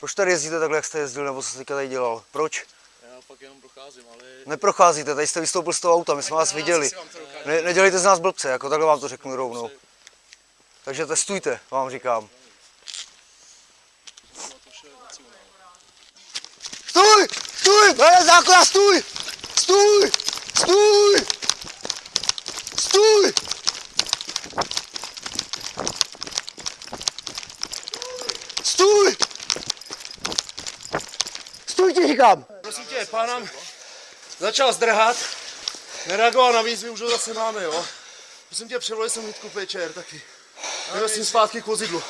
Proč tady jezdíte takhle, jak jste jezdil, nebo co jste teďka tady dělal? Proč? Já pak jenom procházím, ale... Neprocházíte, tady jste vystoupil z toho auta, my jsme vás viděli. Ne, nedělejte z nás blbce, jako takhle vám to řeknu rovnou. Takže testujte, vám říkám. Stůj! Stůj! Hele, zákona, stůj! Stůj! Stůj! Stůj! Stůj! Stůj ti říkám! Prosím tě, pán nám začal zdrhat, nereagoval na výzvy, už ho zase máme, jo. Prosím tě, převolej jsem hlídku PČR taky. Jdeme s tím zpátky k vozidlu.